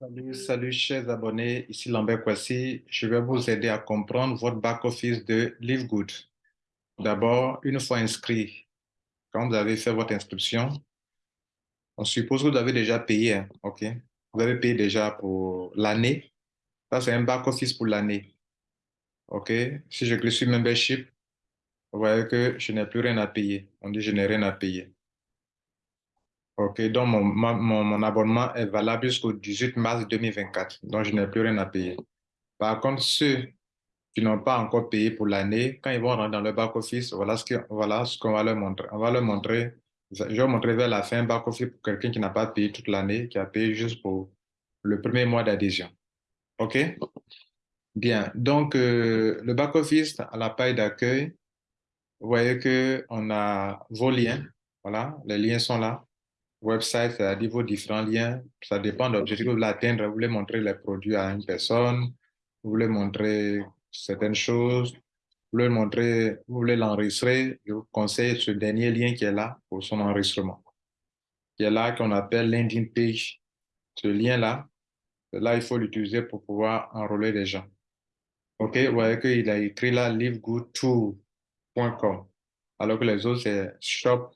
Salut, salut, chers abonnés. Ici Lambert Kwasi. Je vais vous aider à comprendre votre back-office de LiveGood. D'abord, une fois inscrit, quand vous avez fait votre inscription, on suppose que vous avez déjà payé, hein, OK? Vous avez payé déjà pour l'année. Ça, c'est un back-office pour l'année. OK? Si je clique sur Membership, vous voyez que je n'ai plus rien à payer. On dit je n'ai rien à payer. OK, donc mon, mon, abonnement est valable jusqu'au 18 mars 2024, donc je n'ai plus rien à payer. Par contre, ceux qui n'ont pas encore payé pour l'année, quand ils vont rentrer dans le back-office, voilà ce qu'on voilà va leur montrer. On va leur montrer, je vais montrer vers la fin back-office pour quelqu'un qui n'a pas payé toute l'année, qui a payé juste pour le premier mois d'adhésion. OK? Bien, donc euh, le back-office à la page d'accueil, vous voyez qu'on a vos liens, voilà, les liens sont là website, c'est-à-dire vos différents liens. Ça dépend de l'objectif que vous voulez atteindre. Vous voulez montrer les produits à une personne, vous voulez montrer certaines choses, vous voulez montrer, vous voulez l'enregistrer. Je vous conseille ce dernier lien qui est là pour son enregistrement. Qui est là, qu'on appelle landing page. Ce lien-là, là, il faut l'utiliser pour pouvoir enrôler les gens. OK, vous voyez qu'il a écrit là livegoodtool.com, alors que les autres, c'est shop,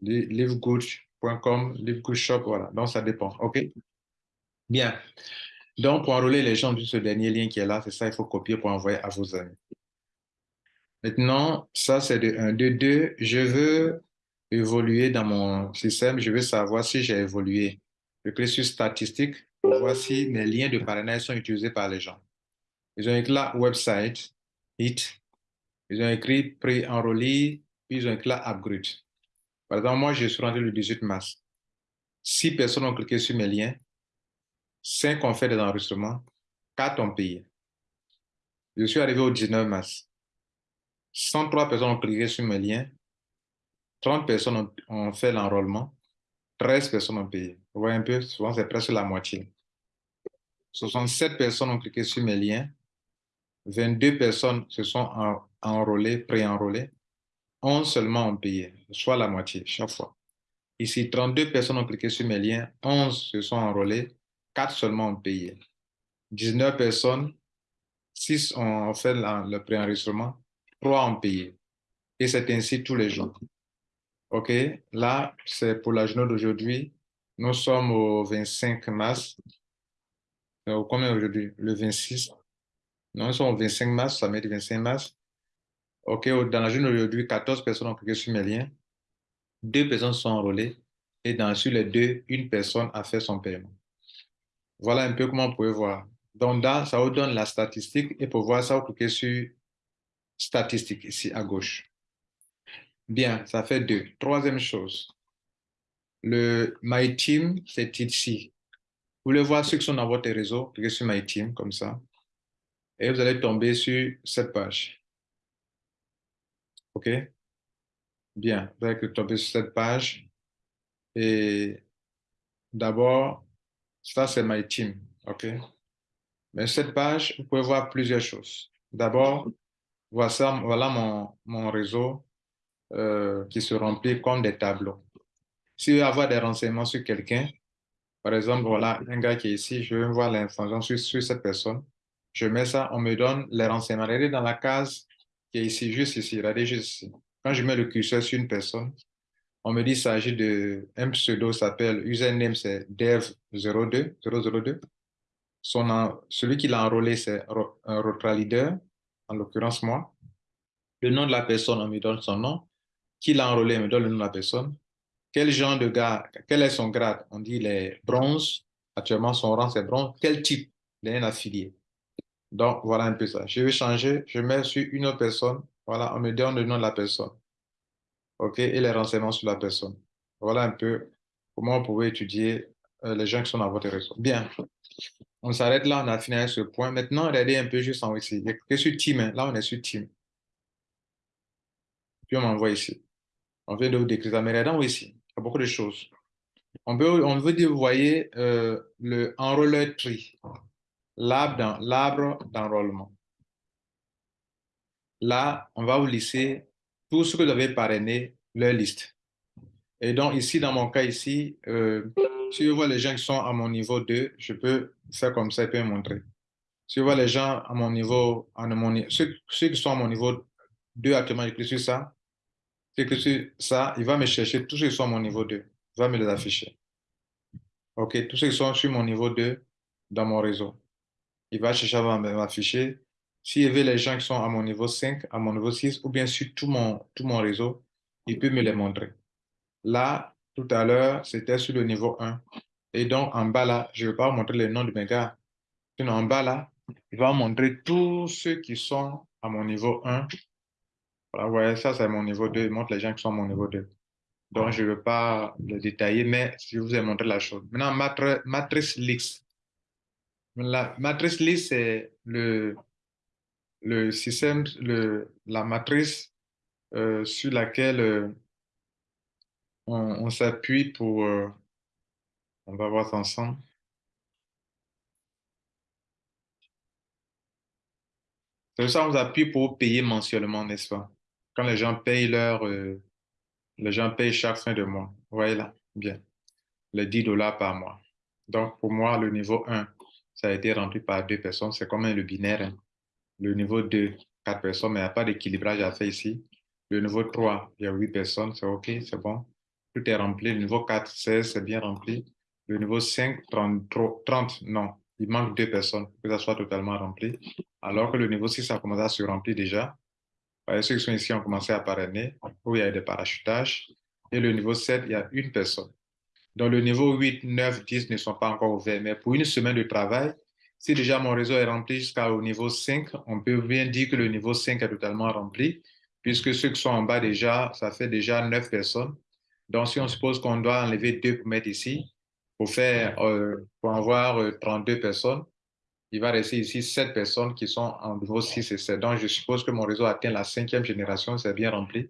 livegood .com, Shop, voilà. Donc, ça dépend. OK? Bien. Donc, pour enrôler les gens, ce dernier lien qui est là, c'est ça, il faut copier pour envoyer à vos amis. Maintenant, ça, c'est de 1. De 2, je veux évoluer dans mon système. Je veux savoir si j'ai évolué. Je clique sur statistiques pour voir si mes liens de parrainage sont utilisés par les gens. Ils ont écrit là website, hit. Ils ont écrit pré-enrôlé, puis ils ont écrit là upgrade. Par exemple, moi, je suis rentré le 18 mars. Six personnes ont cliqué sur mes liens, cinq ont fait des enregistrements, quatre ont payé. Je suis arrivé au 19 mars. 103 personnes ont cliqué sur mes liens, 30 personnes ont, fait l'enrôlement, 13 personnes ont payé. Vous voyez un peu, souvent c'est presque la moitié. 67 personnes ont cliqué sur mes liens, 22 personnes se sont enrôlées, pré-enrôlées, 11 seulement ont payé, soit la moitié chaque fois. Ici, 32 personnes ont cliqué sur mes liens, 11 se sont enrôlés, 4 seulement ont payé. 19 personnes, 6 ont fait le préenregistrement, 3 ont payé. Et c'est ainsi tous les jours. OK, là, c'est pour la journée d'aujourd'hui. Nous sommes au 25 mars. Euh, combien aujourd'hui? Le 26. Non, nous sommes au 25 mars, ça met le 25 mars. OK, dans la journée d'aujourd'hui, 14 personnes ont cliqué sur mes liens, deux personnes sont enrôlées et dans, sur les deux, une personne a fait son paiement. Voilà un peu comment vous pouvez voir. Donc, là, ça vous donne la statistique et pour voir ça, vous cliquez sur statistique ici à gauche. Bien, ça fait deux. Troisième chose, le My Team, c'est ici. Vous voulez voir ceux qui sont dans votre réseau, cliquez sur My Team comme ça. Et vous allez tomber sur cette page. OK? Bien, vous allez tomber sur cette page. Et d'abord, ça c'est my team. OK? Mais cette page, vous pouvez voir plusieurs choses. D'abord, voilà, mon, mon réseau euh, qui se remplit comme des tableaux. Si vous voulez avoir des renseignements sur quelqu'un, par exemple, voilà un gars qui est ici, je veux voir l'information sur, sur, cette personne. Je mets ça, on me donne les renseignements. Regardez dans la case qui est ici, juste ici, regardez juste ici. Quand je mets le curseur sur une personne, on me dit qu'il s'agit de un pseudo s'appelle username c'est dev02 002. Son, celui qui l'a enrôlé c'est un Rotra Leader, en l'occurrence moi. Le nom de la personne, on me donne son nom. Qui l'a enrôlé, on me donne le nom de la personne. Quel genre de gars, quel est son grade? On dit les bronzes. Actuellement, son rang c'est bronze. Quel type? Il est affilié. Donc, voilà un peu ça. Je vais changer, je mets sur une autre personne. Voilà, on me donne le nom de la personne. OK, et les renseignements sur la personne. Voilà un peu comment vous pouvez étudier euh, les gens qui sont dans votre réseau. Bien. On s'arrête là, on a fini ce point. Maintenant, regardez un peu juste en haut ici. A sur Team. Hein. Là, on est sur Team. Puis on m'envoie ici. On vient de vous décrire ça. Mais regardez en haut ici. Il y a beaucoup de choses. On, peut, on veut dire, vous voyez, euh, le enrolleur tree l'arbre d'enrôlement. Là, on va vous lister tout ce que vous avez parrainé, leur liste. Et donc ici, dans mon cas ici, euh, Si je vois les gens qui sont à mon niveau 2, je peux faire comme ça et puis montrer. Si je vois les gens à mon niveau, à mon, ceux, ceux qui sont à mon niveau 2 actuellement, je clique sur ça. Je clique sur ça, il va me chercher tous ceux qui sont à mon niveau 2. Il va me les afficher. OK, tous ceux qui sont sur mon niveau 2 dans mon réseau. Il va chercher à m'afficher. S'il veut les gens qui sont à mon niveau 5, à mon niveau 6, ou bien sur tout mon, tout mon réseau, il peut me les montrer. Là, tout à l'heure, c'était sur le niveau 1. Et donc, en bas là, je ne vais pas vous montrer les noms de mes gars. Sinon, en bas là, il va montrer tous ceux qui sont à mon niveau 1. Voilà, vous voyez, ça, c'est mon niveau 2. Il montre les gens qui sont à mon niveau 2. Donc, je ne veux pas le détailler, mais je vous ai montré la chose. Maintenant, matrice list. La matrice list, c'est le, le système, le, la matrice euh, sur laquelle euh, on, s'appuie pour... Euh, on va voir ça ensemble. C'est ça on appuie pour payer mensuellement, n'est-ce pas? Quand les gens payent leur... les gens payent chaque fin de mois. Vous voyez là? Bien. Les 10 dollars par mois. Donc, pour moi, le niveau 1, ça a été rempli par deux personnes. C'est comme le binaire. Hein. Le niveau 2, quatre personnes, mais il n'y a pas d'équilibrage à faire ici. Le niveau 3, il y a huit personnes, c'est OK, c'est bon. Tout est rempli. Le niveau 4, 16, c'est bien rempli. Le niveau 5, 30, 30, non, il manque deux personnes pour que ça soit totalement rempli. Alors que le niveau 6 a commencé à se remplir déjà. Ceux qui sont ici ont commencé à parrainer, où il y a des parachutages. Et le niveau 7, il y a une personne. Donc, le niveau 8, 9, 10 ne sont pas encore ouverts. Mais pour une semaine de travail, si déjà mon réseau est rempli jusqu'au niveau 5, on peut bien dire que le niveau 5 est totalement rempli, puisque ceux qui sont en bas déjà, ça fait déjà 9 personnes. Donc, si on suppose qu'on doit enlever 2 pour mettre ici, pour, faire, euh, avoir 32 euh, personnes, il va rester ici 7 personnes qui sont en niveau 6 et 7. Donc, je suppose que mon réseau atteint la cinquième génération, c'est bien rempli.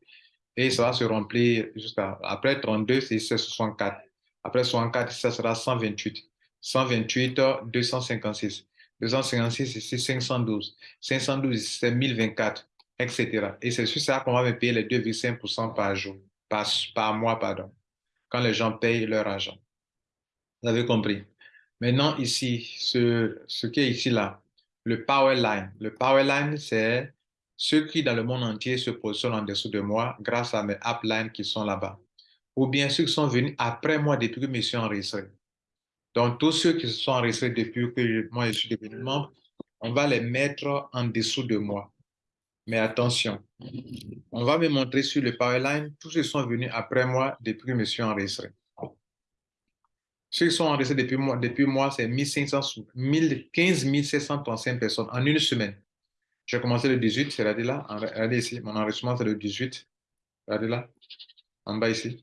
Et ça va se remplir jusqu'à, après 32, c'est 64. Après 64, ça sera 128. 128, 256. 256 ici, 512. 512 ici, c'est 1024, etc. Et c'est sur ça qu'on va me payer les 2,5% par jour, par, mois, pardon, quand les gens payent leur argent. Vous avez compris? Maintenant, ici, ce, ce qui est ici, là, le power line. Le power line, c'est ceux qui, dans le monde entier, se positionnent en dessous de moi grâce à mes uplines qui sont là-bas. Ou bien ceux qui sont venus après moi depuis que je me suis enregistré. Donc, tous ceux qui se sont enregistrés depuis que moi je suis devenu membre, on va les mettre en dessous de moi. Mais attention, on va me montrer sur le Powerline tous ceux qui sont venus après moi depuis que je me suis enregistré. Ceux qui sont enregistrés depuis moi, depuis moi c'est 15 735 personnes en une semaine. J'ai commencé le 18, c'est là. Regardez ici, mon enregistrement c'est le 18. Regardez là, en bas ici.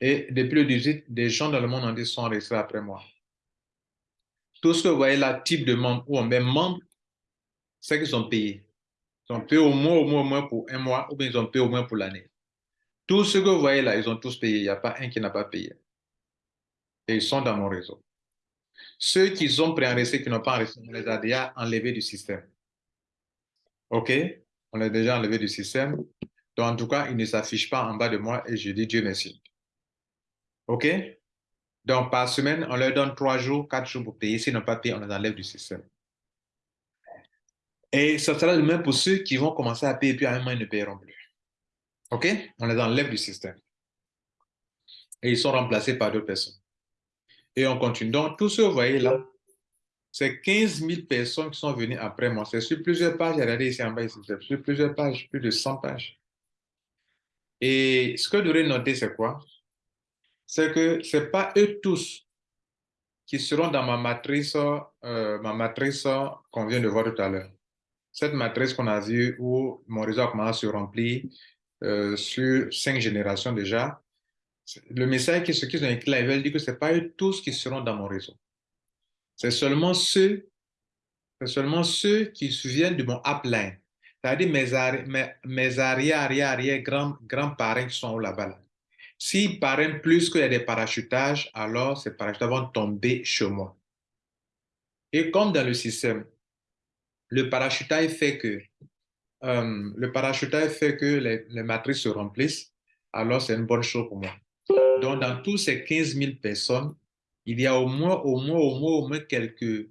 Et depuis le 18, des gens dans le monde entier sont restés après moi. Tout ce que vous voyez là, type de membre ou même membre, c'est qu'ils sont payés. Ils ont payé au moins, au moins, au moins pour un mois ou bien ils ont payé au moins pour l'année. Tout ce que vous voyez là, ils ont tous payé. Il n'y a pas un qui n'a pas payé. Et ils sont dans mon réseau. Ceux qui sont préenregistrés, qui n'ont pas enregistré, on les a déjà enlevés du système. OK? On les a déjà enlevés du système. Donc, en tout cas, ils ne s'affichent pas en bas de moi et je dis Dieu merci. OK? Donc, par semaine, on leur donne trois jours, quatre jours pour payer. S'ils n'ont pas payé, on les enlève du système. Et ce sera le même pour ceux qui vont commencer à payer, puis à un moment, ils ne paieront plus. OK? On les enlève du système. Et ils sont remplacés par d'autres personnes. Et on continue. Donc, tout ce que vous voyez là, c'est 15 000 personnes qui sont venues après moi. C'est sur plusieurs pages. Regardez ici en bas, c'est sur plusieurs pages, plus de 100 pages. Et ce que vous devrez noter, c'est quoi? C'est que ce n'est pas eux tous qui seront dans ma matrice, euh, ma matrice qu'on vient de voir tout à l'heure. Cette matrice qu'on a vue où mon réseau a commencé à se remplir euh, sur cinq générations déjà. Le message qui ce qu'ils ont écrit là, ils veulent dire que ce n'est pas eux tous qui seront dans mon réseau. C'est seulement ceux, c'est seulement ceux qui se souviennent de mon upline. C'est-à-dire mes, mes, mes arrière, arrière, arrière, grands, grands-parents qui sont là-bas. Là. S'il paraît plus qu'il y a des parachutages, alors ces parachutages vont tomber chez moi. Et comme dans le système, le parachutage fait que, euh, le parachutage fait que les, matrices se remplissent, alors c'est une bonne chose pour moi. Donc, dans tous ces 15 000 personnes, il y a au moins, au moins, au moins, au moins quelques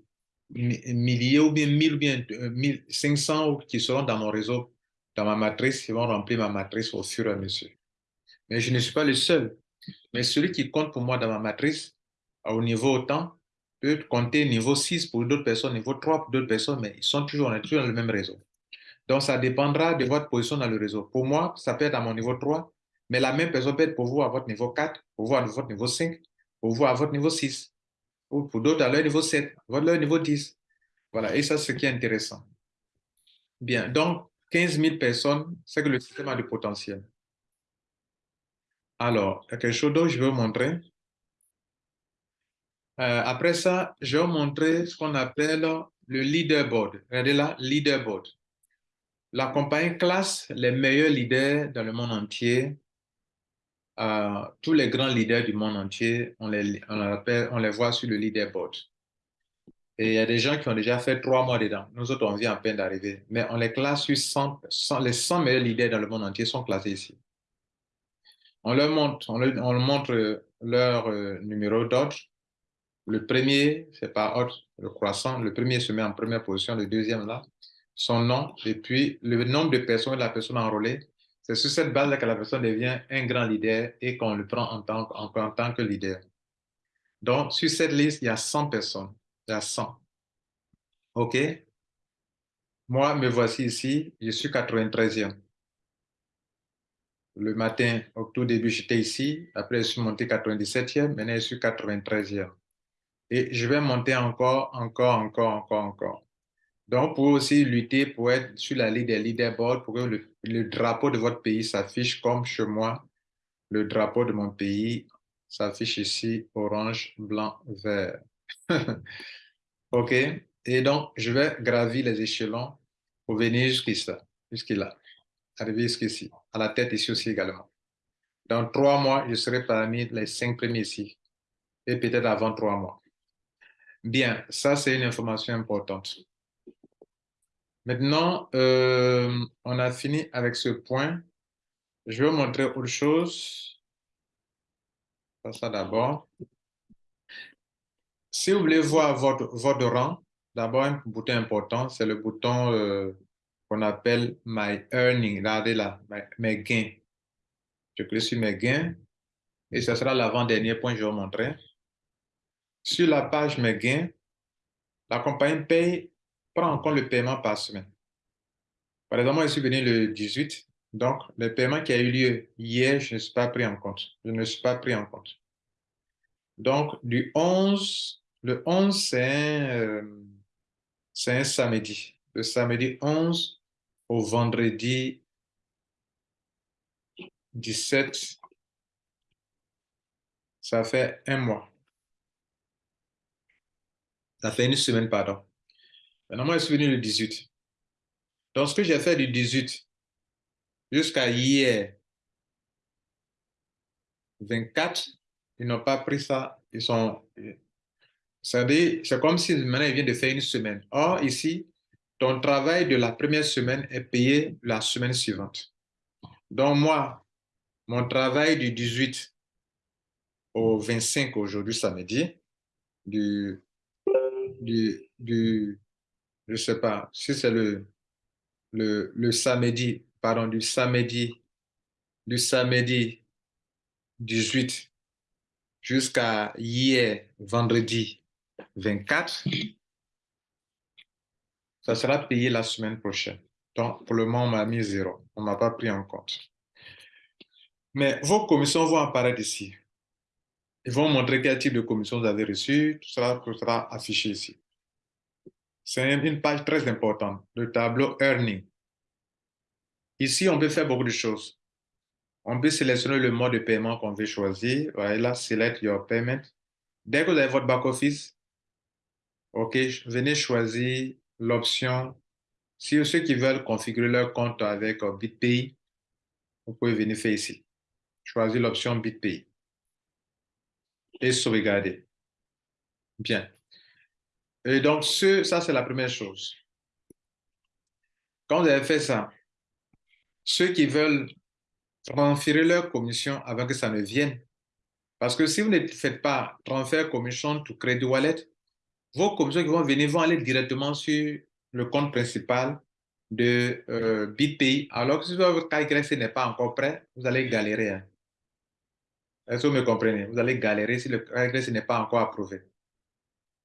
milliers ou bien 1000 ou bien 1500 qui seront dans mon réseau, dans ma matrice, qui vont remplir ma matrice au fur et à mesure. Mais je ne suis pas le seul. Mais celui qui compte pour moi dans ma matrice, au niveau autant, peut compter niveau 6 pour d'autres personnes, niveau 3 pour d'autres personnes, mais ils sont toujours, on est toujours dans le même réseau. Donc, ça dépendra de votre position dans le réseau. Pour moi, ça peut être à mon niveau 3, mais la même personne peut être pour vous à votre niveau 4, pour vous à votre niveau 5, pour vous à votre niveau 6, ou pour d'autres à leur niveau 7, à leur niveau 10. Voilà, et ça, c'est ce qui est intéressant. Bien, donc, 15 000 personnes, c'est que le système a du potentiel. Alors, il y a quelque chose d'autre je vais vous montrer. Euh, après ça, je vais vous montrer ce qu'on appelle le leaderboard. Regardez là, leaderboard. La compagnie classe les meilleurs leaders dans le monde entier. Euh, tous les grands leaders du monde entier, on les, on, les voit sur le leaderboard. Et il y a des gens qui ont déjà fait trois mois dedans. Nous autres, on vient à peine d'arriver. Mais on les classe sur 100, les 100 meilleurs leaders dans le monde entier sont classés ici. On leur montre, on leur, leur euh, numéro d'ordre. Le premier, c'est pas ordre, le croissant. Le premier se met en première position, le deuxième là, son nom, et puis le nombre de personnes, la personne enrôlée. C'est sur cette base-là que la personne devient un grand leader et qu'on le prend en tant, en tant que leader. Donc, sur cette liste, il y a 100 personnes. Il y a 100. OK? Moi, me voici ici, je suis 93e le matin, au tout début, j'étais ici. Après, je suis monté 97e. Maintenant, je suis 93e. Et je vais monter encore, encore, encore, encore, encore. Donc, pour aussi lutter pour être sur la liste des leaderboards, pour que le, drapeau de votre pays s'affiche comme chez moi. Le drapeau de mon pays s'affiche ici, orange, blanc, vert. OK? Et donc, je vais gravir les échelons pour venir jusqu'ici, jusqu'ici arriver jusqu'ici, à la tête ici aussi également. Dans trois mois, je serai parmi les cinq premiers ici, et peut-être avant trois mois. Bien, ça c'est une information importante. Maintenant, euh, on a fini avec ce point. Je vais vous montrer autre chose. Ça d'abord. Si vous voulez voir votre, votre rang, d'abord un bouton important, c'est le bouton euh, qu'on appelle My Earning. Regardez là, mes gains. Je clique sur mes gains et ce sera l'avant-dernier point que je vais vous montrer. Sur la page Mes gains, la compagnie paye, prend en compte le paiement par semaine. Par exemple, moi, je suis venu le 18, donc le paiement qui a eu lieu hier, je ne suis pas pris en compte. Je ne suis pas pris en compte. Donc, du 11, le 11, c'est un, euh, un samedi. Le samedi 11 vendredi 17, ça fait un mois. Ça fait une semaine, pardon. Maintenant, moi, je suis venu le 18. Donc, ce que j'ai fait du 18 jusqu'à hier, 24, ils n'ont pas pris ça. Ils sont. C'est comme si maintenant, ils viennent de faire une semaine. Or, ici, ton travail de la première semaine est payé la semaine suivante. Donc moi, mon travail du 18 au 25 aujourd'hui samedi, du, du, du, je sais pas, si c'est le, le, le samedi, pardon, du samedi, du samedi 18 jusqu'à hier, vendredi 24, ça sera payé la semaine prochaine. Donc, pour le moment, on m'a mis zéro. On ne m'a pas pris en compte. Mais vos commissions vont apparaître ici. Ils vont montrer quel type de commission vous avez reçu. Tout cela sera affiché ici. C'est une page très importante, le tableau Earning. Ici, on peut faire beaucoup de choses. On peut sélectionner le mode de paiement qu'on veut choisir. Voilà, select your payment. Dès que vous avez votre back-office, OK, venez choisir l'option, si ceux qui veulent configurer leur compte avec euh, BitPay, vous pouvez venir faire ici. Choisir l'option BitPay et sauvegarder. Bien. Et donc, ce, ça, c'est la première chose. Quand vous avez fait ça, ceux qui veulent transférer leur commission avant que ça ne vienne, Parce que si vous ne faites pas transfert commission to credit wallet, vos commissions qui vont venir vont aller directement sur le compte principal de euh, BitPay. Alors que si votre KYC n'est pas encore prêt, vous allez galérer. Hein. Est-ce que vous me comprenez? Vous allez galérer si le KYC n'est pas encore approuvé.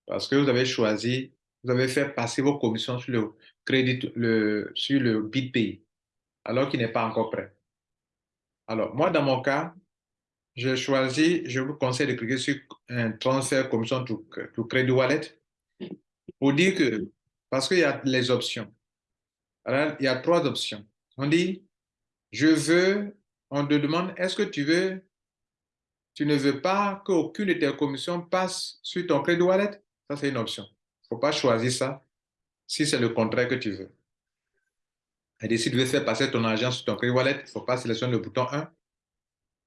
Parce que vous avez choisi, vous avez fait passer vos commissions sur le crédit, sur le BitPay, alors qu'il n'est pas encore prêt. Alors, moi, dans mon cas, j'ai choisi, je vous conseille de cliquer sur un transfert commission to, to credit wallet pour dire que, parce qu'il y a les options. Alors, il y a trois options. On dit, je veux, on te demande, est-ce que tu veux, tu ne veux pas qu'aucune de tes commissions passe sur ton credit wallet? Ça, c'est une option. Il ne faut pas choisir ça si c'est le contraire que tu veux. Et si tu veux faire passer ton argent sur ton credit wallet, il ne faut pas sélectionner le bouton 1. Il ne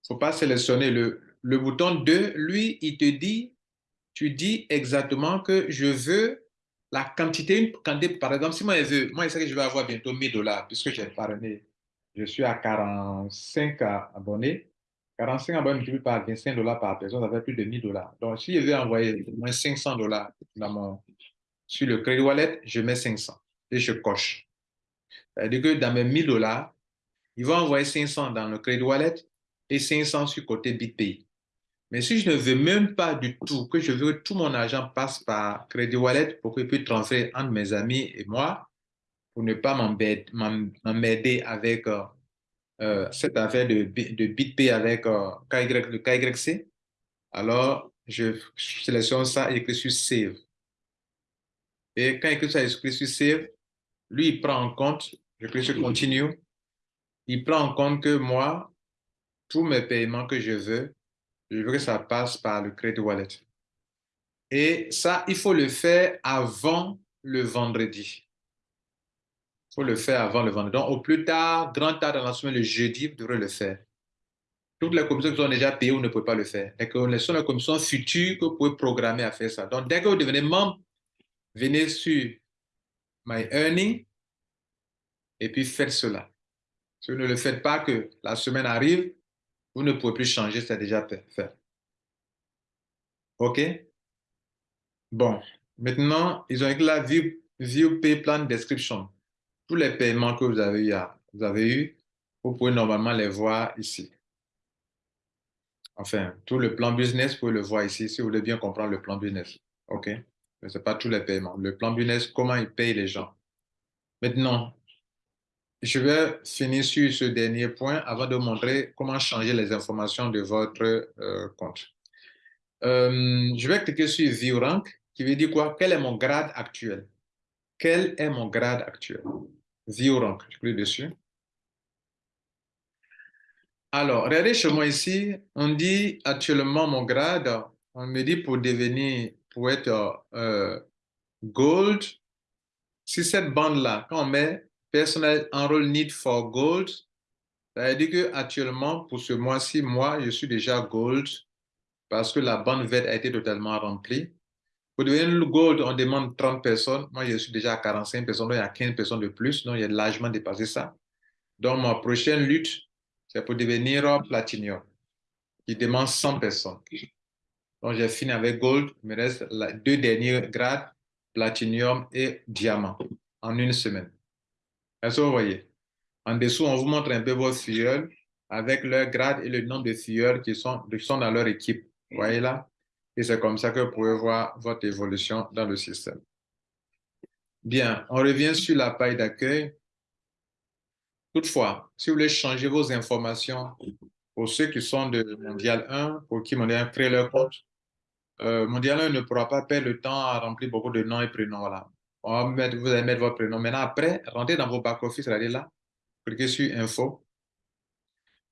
faut pas sélectionner le, le bouton 2. Lui, il te dit, tu dis exactement que je veux la quantité, par exemple, si moi je veux, moi je sais que je vais avoir bientôt 1000 dollars puisque j'ai parrainé, je suis à 45 abonnés. 45 abonnés multiplié par 25 dollars par personne, ça fait plus de 1000 dollars. Donc, si je veux envoyer moins 500 dollars sur le credit wallet, je mets 500 et je coche. C'est-à-dire que dans mes 1000 dollars, ils vont envoyer 500 dans le credit wallet et 500 sur côté BitPay. Mais si je ne veux même pas du tout, que je veux que tout mon argent passe par Credit Wallet pour je puisse transférer entre mes amis et moi, pour ne pas m'emmerder avec euh, euh, cette affaire de, de BitPay avec euh, le KYC, alors je sélectionne ça et j'écris sur Save. Et quand il écrit sur Save, lui, il prend en compte, je clique sur Continue, il prend en compte que moi, tous mes paiements que je veux, je veux que ça passe par le Credit Wallet. Et ça, il faut le faire avant le vendredi. Il faut le faire avant le vendredi. Donc, au plus tard, grand tard dans la semaine, le jeudi, vous devrez le faire. Toutes les commissions qui sont déjà payées, vous ne pouvez pas le faire. Et que ce sont les commissions futures que vous pouvez programmer à faire ça. Donc, dès que vous devenez membre, venez sur My Earning et puis faites cela. Si vous ne le faites pas, que la semaine arrive, vous ne pouvez plus changer, c'est déjà fait. OK? Bon, maintenant, ils ont écrit la View, view Pay Plan Description. Tous les paiements que vous avez eu, vous pouvez normalement les voir ici. Enfin, tout le plan business, vous pouvez le voir ici, si vous voulez bien comprendre le plan business. OK? Ce n'est pas tous les paiements. Le plan business, comment il paye les gens. Maintenant, je vais finir sur ce dernier point avant de montrer comment changer les informations de votre euh, compte. Euh, je vais cliquer sur View Rank, qui veut dire quoi? Quel est mon grade actuel? Quel est mon grade actuel? View Rank, je clique dessus. Alors, regardez chez moi ici, on dit actuellement mon grade, on me dit pour devenir, pour être euh, Gold, si cette bande-là, quand on met Personal Enroll Need for Gold. Ça veut dire qu'actuellement, pour ce mois-ci, moi, je suis déjà Gold parce que la bande verte a été totalement remplie. Pour devenir Gold, on demande 30 personnes. Moi, je suis déjà à 45 personnes, donc il y a 15 personnes de plus, donc il y a largement dépassé ça. Donc, ma prochaine lutte, c'est pour devenir Platinum, qui demande 100 personnes. Donc, j'ai fini avec Gold. Il me reste deux derniers grades, Platinum et Diamant, en une semaine. Est-ce que vous voyez? En dessous, on vous montre un peu vos filleuls avec leur grade et le nombre de filleuls qui sont, dans leur équipe. Vous voyez là? Et c'est comme ça que vous pouvez voir votre évolution dans le système. Bien, on revient sur la paille d'accueil. Toutefois, si vous voulez changer vos informations pour ceux qui sont de Mondial 1, pour qui Mondial 1 crée leur compte, euh, Mondial 1 ne pourra pas perdre le temps à remplir beaucoup de noms et prénoms. Voilà vous allez mettre votre prénom. Maintenant, après, rentrez dans vos back-office, regardez là, cliquez sur Info.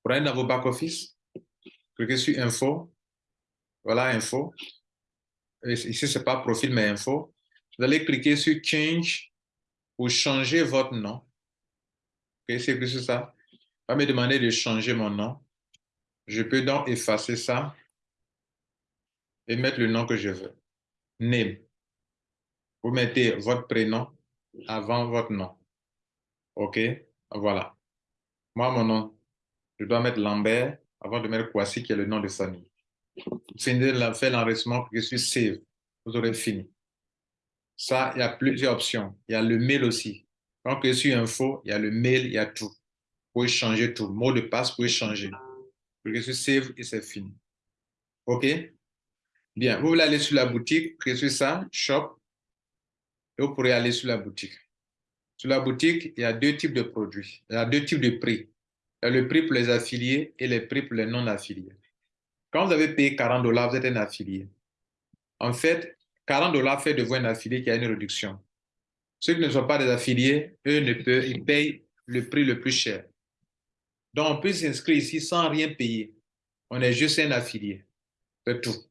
Vous dans vos back-office, cliquez sur Info. Voilà, Info. ici, ce n'est pas profil, mais Info. Vous allez cliquer sur Change pour changer votre nom. Ok, c'est plus ça. Va me demander de changer mon nom. Je peux donc effacer ça et mettre le nom que je veux. Name vous mettez votre prénom avant votre nom. OK? Voilà. Moi, mon nom, je dois mettre Lambert avant de mettre Kwasi, qui est le nom de famille. de faire l'enregistrement, cliquez sur Save. Vous aurez fini. Ça, il y a plusieurs options. Il y a le mail aussi. Quand vous cliquez sur Info, il y a le mail, il y a tout. Vous pouvez changer tout. Mot de passe, vous pouvez changer. Cliquez sur Save et c'est fini. OK? Bien. Vous voulez aller sur la boutique, sur ça, Shop, vous pourrez aller sur la boutique. Sur la boutique, il y a deux types de produits. Il y a deux types de prix. Il y a le prix pour les affiliés et les prix pour les non-affiliés. Quand vous avez payé 40 dollars, vous êtes un affilié. En fait, 40 dollars fait de vous un affilié qui a une réduction. Ceux qui ne sont pas des affiliés, eux, ne peuvent, ils payent le prix le plus cher. Donc, on peut s'inscrire ici sans rien payer. On est juste un affilié. C'est tout.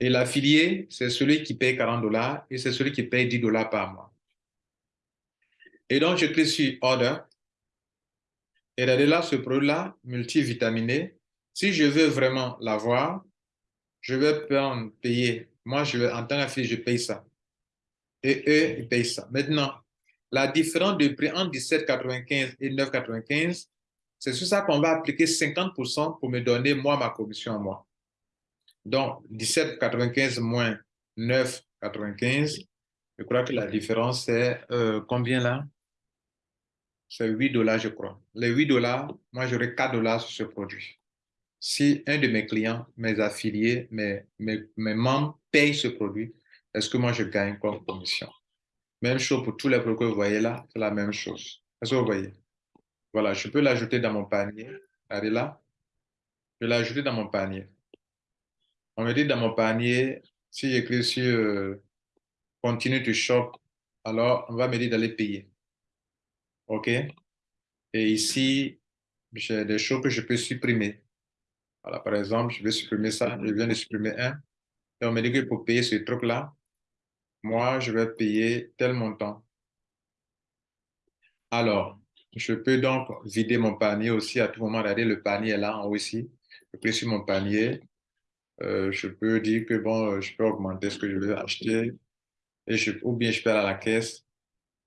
Et l'affilié, c'est celui qui paye 40 dollars et c'est celui qui paye 10 dollars par mois. Et donc, je clique sur Order. Et regardez là, ce produit-là, multivitaminé, si je veux vraiment l'avoir, je vais payer. Moi, je vais, en tant qu'affilié, je paye ça. Et eux, ils payent ça. Maintenant, la différence de prix entre 17,95 et 9,95, c'est sur ça qu'on va appliquer 50% pour me donner, moi, ma commission à moi. Donc, 17,95 moins 9,95, je crois que la différence, c'est euh, combien là? C'est 8 dollars, je crois. Les 8 dollars, moi, j'aurai 4 dollars sur ce produit. Si un de mes clients, mes affiliés, mes, mes, membres payent ce produit, est-ce que moi, je gagne comme commission? Même chose pour tous les produits que vous voyez là, c'est la même chose. Est-ce que vous voyez? Voilà, je peux l'ajouter dans mon panier. Regardez là. Je vais l'ajouter dans mon panier. On me dit dans mon panier, si j'écris sur euh, Continue to shop, alors on va me dire d'aller payer. OK? Et ici, j'ai des choses que je peux supprimer. Voilà, par exemple, je vais supprimer ça. Je viens de supprimer un. Et on me dit que pour payer ce truc-là, moi, je vais payer tel montant. Alors, je peux donc vider mon panier aussi à tout moment. Regardez, le panier est là en haut ici. Je clique sur mon panier. Euh, je peux dire que bon, je peux augmenter ce que je veux acheter. Et je, ou bien je peux aller à la caisse.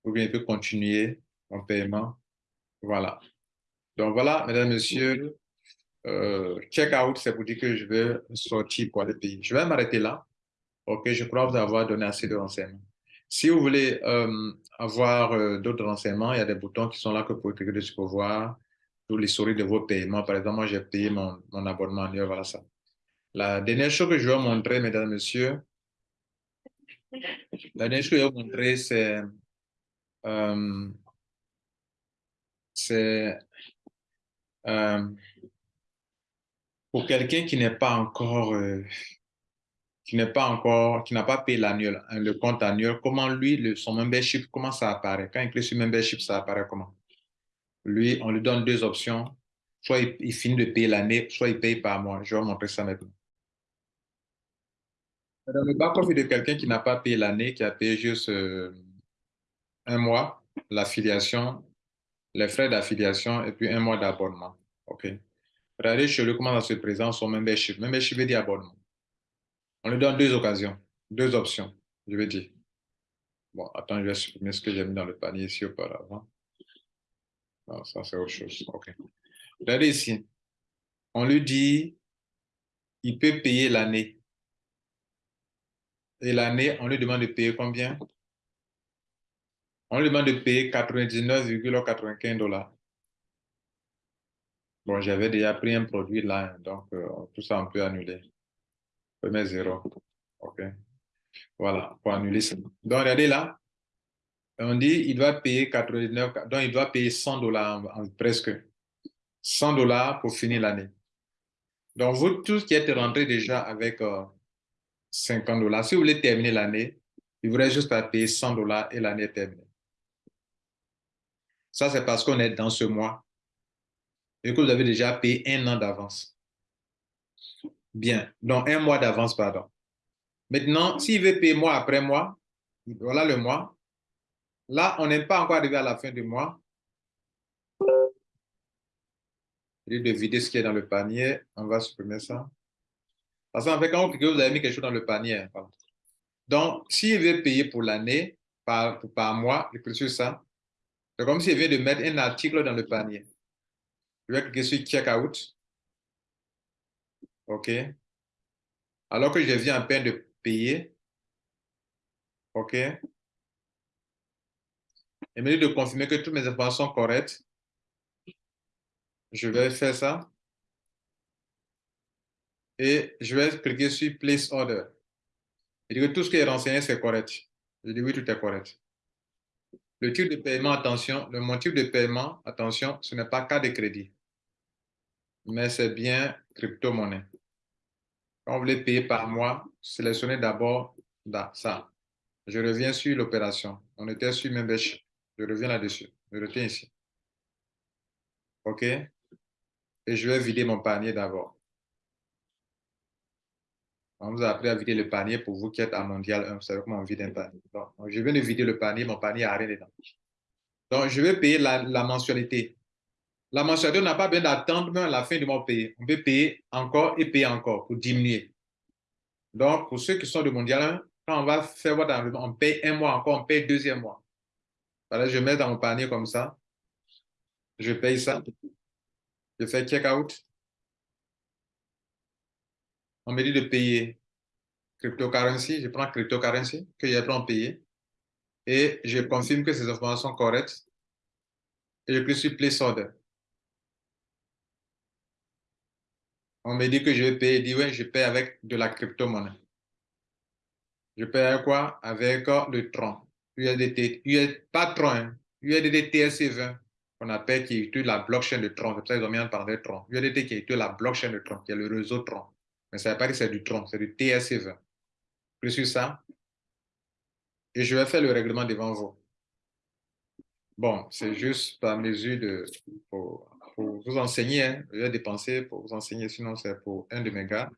Ou bien je peux continuer mon paiement. Voilà. Donc voilà, mesdames, messieurs, euh, check out, c'est pour dire que je vais sortir pour aller payer. Je vais m'arrêter là. OK, je crois vous avoir donné assez de renseignements. Si vous voulez euh, avoir euh, d'autres renseignements, il y a des boutons qui sont là que vous pouvez cliquer dessus pour voir tous les souris de vos paiements. Par exemple, moi, j'ai payé mon, mon abonnement annuel, voilà ça. La dernière chose que je vais vous montrer, mesdames messieurs, la dernière chose que je vais montrer, c'est euh, c'est pour quelqu'un qui n'est pas encore qui n'est pas encore, qui n'a pas payé l'annuel, hein, le compte annuel, comment lui, le, son membership, comment ça apparaît? Quand il clique sur membership, ça apparaît comment? Lui, on lui donne deux options. Soit il, finit de payer l'année, soit il paye par mois. Je vais vous montrer ça maintenant. Dans le bas de quelqu'un qui n'a pas payé l'année, qui a payé juste euh, un mois, l'affiliation, les frais d'affiliation et puis un mois d'abonnement. OK. Regardez chez lui comment ça se présente son membership. Membership veut dire abonnement. On lui donne deux occasions, deux options, je vais dire. Bon, attends, je vais supprimer ce que j'ai mis dans le panier ici auparavant. Non, ça c'est autre chose. OK. Regardez ici. On lui dit, il peut payer l'année. Et l'année, on lui demande de payer combien? On lui demande de payer 99,95 dollars. Bon, j'avais déjà pris un produit là, donc euh, tout ça, on peut annuler. Premier zéro. OK. Voilà, pour annuler ça. Donc, regardez là. On dit il doit payer 89, donc il doit payer 100 dollars, presque 100 dollars pour finir l'année. Donc, vous tous qui êtes rentrés déjà avec 50 euh, dollars, si vous voulez terminer l'année, il vous reste juste à payer 100 dollars et l'année est terminée. Ça, c'est parce qu'on est dans ce mois et que vous avez déjà payé un an d'avance. Bien, donc un mois d'avance, pardon. Maintenant, s'il veut payer mois après mois, voilà le mois. Là, on n'est pas encore arrivé à la fin du mois. De vider ce qui est dans le panier. On va supprimer ça. Parce qu'en fait, quand vous avez mis quelque chose dans le panier. Donc, s'il veut payer pour l'année, par, mois, il clique sur ça. C'est comme s'il vient de mettre un article dans le panier. Je vais cliquer sur Checkout. OK. Alors que je viens à peine de payer, OK, et me dit de confirmer que toutes mes informations sont correctes, je vais faire ça. Et je vais cliquer sur Place Order. Il dit que tout ce qui est renseigné, c'est correct. Je dis oui, tout est correct. Le type de paiement, attention, le motif de paiement, attention, ce n'est pas cas de crédit, mais c'est bien crypto-monnaie. Quand vous voulez payer par mois, sélectionnez d'abord ça. Je reviens sur l'opération. On était sur membership. Je reviens là-dessus. Je retiens ici. OK? Et je vais vider mon panier d'abord. On vous a appris à vider le panier pour vous qui êtes à mondial 1. Vous savez comment on vide un panier. Donc, je viens de vider le panier. Mon panier n'a rien dedans. Donc, je vais payer la, mensualité. La mensualité, on n'a pas besoin d'attendre la fin du mois payer. On peut payer encore et payer encore pour diminuer. Donc, pour ceux qui sont de mondial 1, quand on va faire votre enlèvement, on paye un mois encore, on paye deuxième mois. Voilà, je mets dans mon panier comme ça. Je paye ça. Je fais check-out. On me dit de payer cryptocurrency. Je prends cryptocurrency que j'ai en payer. Et je confirme que ces informations sont correctes. Et je clique sur Place Order. On me dit que je vais payer. Je dis oui, je paye avec de la crypto-monnaie. Je paye avec quoi? Avec le Tron. USDT, US, pas Tron, hein. USDT TSC20 qu'on appelle qui utilise la blockchain de Tron. C'est pour ça qu'ils ont mis un parler Tron. USDT qui utilise la blockchain de Tron, qui est le réseau Tron. Mais ça que c'est du Tron, c'est du TSC20. Je suis ça. Et je vais faire le règlement devant vous. Bon, c'est juste par mesure de, pour, vous enseigner. Hein. Je vais dépenser pour vous enseigner, sinon c'est pour un de mes gars.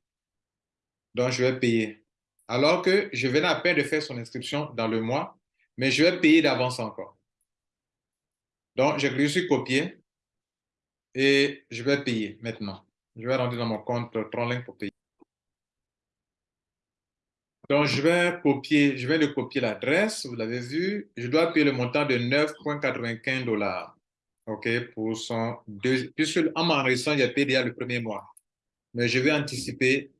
Donc, je vais payer. Alors que je venais à peine de faire son inscription dans le mois, mais je vais payer d'avance encore. Donc, je clique sur copier et je vais payer maintenant. Je vais rentrer dans mon compte Tronlink pour payer. Donc, je vais copier, je vais de copier l'adresse, vous l'avez vu. Je dois payer le montant de 9,95 dollars. OK, pour son deux, puisque en m'enregistrant, j'ai payé déjà le premier mois. Mais je vais anticiper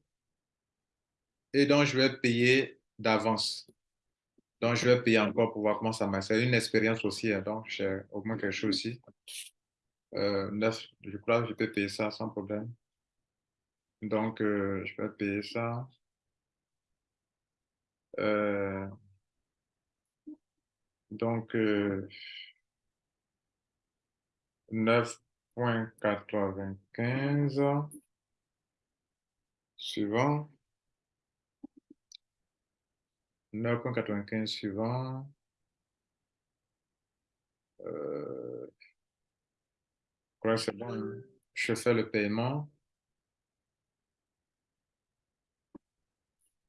et donc je vais payer d'avance. Donc, je vais payer encore pour voir comment ça marche. C'est une expérience aussi, hein, donc j'ai au moins quelque chose aussi. Euh, 9, je crois que je peux payer ça sans problème. Donc, euh, je vais payer ça. Euh, donc, 9.95. Euh, Suivant. 9.95 suivant. Euh, c'est bon. Je fais le paiement.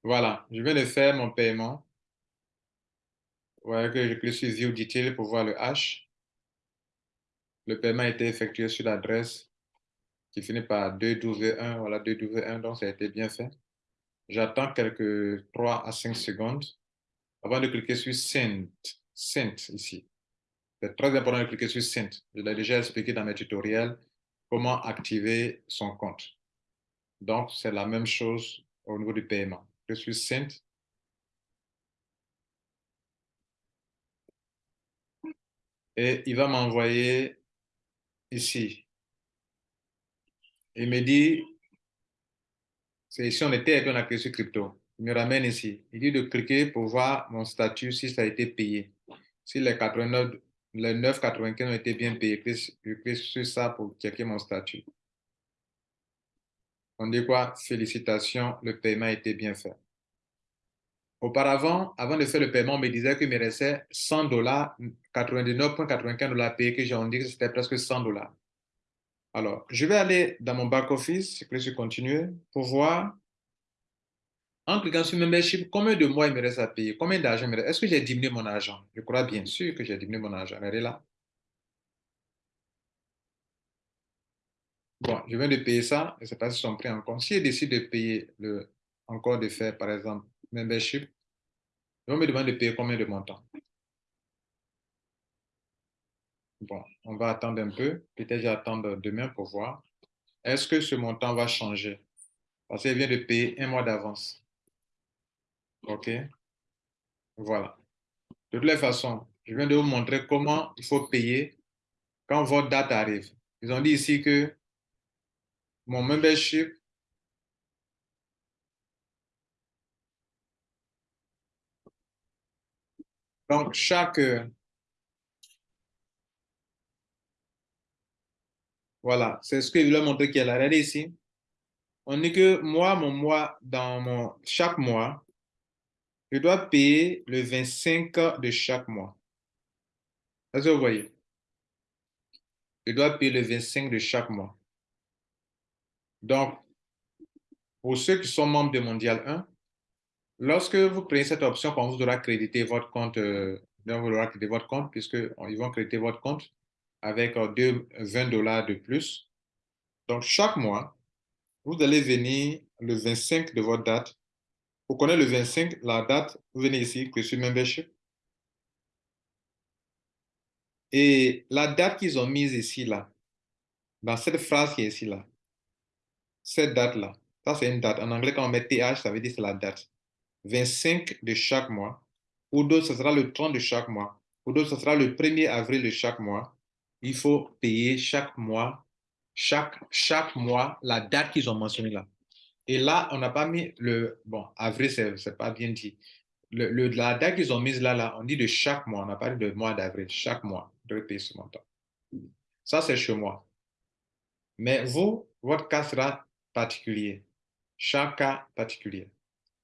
Voilà, je vais le faire mon paiement. Voyez que je clique sur View Detail pour voir le H. Le paiement a été effectué sur l'adresse qui finit par 2W1. Voilà, 2W1, donc ça a été bien fait. J'attends quelques 3 à 5 secondes avant de cliquer sur Send, Send ici. C'est très important de cliquer sur Send. Je l'ai déjà expliqué dans mes tutoriels comment activer son compte. Donc, c'est la même chose au niveau du paiement. Suis Send. Et il va m'envoyer ici. Il me dit c'est ici, on était et puis on a sur crypto. Il me ramène ici. Il dit de cliquer pour voir mon statut si ça a été payé. Si les 89, les 9,95 ont été bien payés, je clique sur ça pour checker mon statut. On dit quoi? Félicitations, le paiement a été bien fait. Auparavant, avant de faire le paiement, on me disait qu'il me restait 100 dollars, 99,95 dollars payés, que j'ai dit que c'était presque 100 dollars. Alors, je vais aller dans mon back-office, je clique sur continuer pour voir, en cliquant sur membership, combien de mois il me reste à payer, combien d'argent il me reste. Est-ce que j'ai diminué mon argent? Je crois bien sûr que j'ai diminué mon argent. Regardez là. Bon, je viens de payer ça, et c'est pas si sont pris en compte. Si je décide de payer le, encore de faire, par exemple, membership, ils vont me demander de payer combien de montants. Bon, on va attendre un peu. Peut-être j'attends demain pour voir. Est-ce que ce montant va changer? Parce qu'elle vient de payer un mois d'avance. OK? Voilà. De toutes les façons, je viens de vous montrer comment il faut payer quand votre date arrive. Ils ont dit ici que mon membership donc chaque voilà, c'est ce que je voulais montrer qu'il y a. Regardez ici. On dit que moi, mon mois, dans mon chaque mois, je dois payer le 25 de chaque mois. Est-ce que vous voyez? Je dois payer le 25 de chaque mois. Donc, pour ceux qui sont membres de Mondial 1, lorsque vous prenez cette option, quand vous aurez crédité votre compte, euh, vous aurez crédité votre compte, puisqu'ils vont créditer votre compte avec euh, 20 dollars de plus. Donc, chaque mois, vous allez venir le 25 de votre date. Vous connaissez le 25, la date, vous venez ici, que sur Membership. Et la date qu'ils ont mise ici, là, dans cette phrase qui est ici, là, cette date-là, ça c'est une date. En anglais, quand on met TH, ça veut dire c'est la date. 25 de chaque mois. Ou d'autres, ce sera le 30 de chaque mois. Ou d'autres, ce sera le 1er avril de chaque mois. Il faut payer chaque mois, chaque, chaque mois, la date qu'ils ont mentionnée là. Et là, on n'a pas mis le, bon, avril, c'est pas bien dit. Le, la date qu'ils ont mise là, là, on dit de chaque mois. On n'a pas dit de mois d'avril, chaque mois, de payer ce montant. Ça, c'est chez moi. Mais vous, votre cas sera particulier. Chaque cas particulier.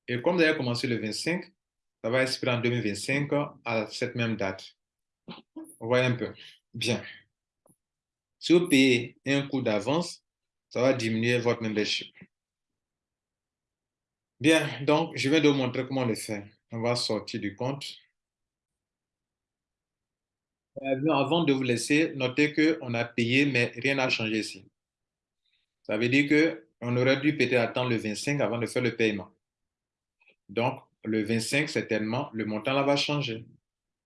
Et comme vous avez commencé le 25, ça va expirer en 2025 à cette même date. Vous voyez un peu. Bien. Si vous payez un coût d'avance, ça va diminuer votre membership. Bien, donc je vais vous montrer comment le faire. On va sortir du compte. Euh, avant de vous laisser, notez qu'on a payé, mais rien n'a changé ici. Ça veut dire qu'on aurait dû peut-être attendre le 25 avant de faire le paiement. Donc, le 25, certainement, le montant là va changer,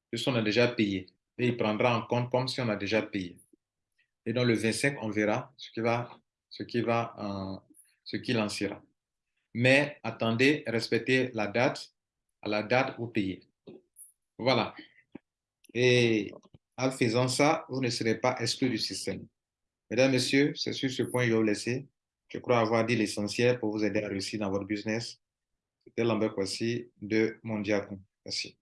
puisqu'on a déjà payé. Et il prendra en compte comme si on a déjà payé. Et dans le 25, on verra ce qui va, ce qui va, euh, ce qui lancera. Mais attendez, respectez la date, à la date où payez. Voilà. Et en faisant ça, vous ne serez pas exclu du système. Mesdames, Messieurs, c'est sur ce point que je vais vous laisser. Je crois avoir dit l'essentiel pour vous aider à réussir dans votre business. C'était Lambert Kwasi de Mondiacom. Merci.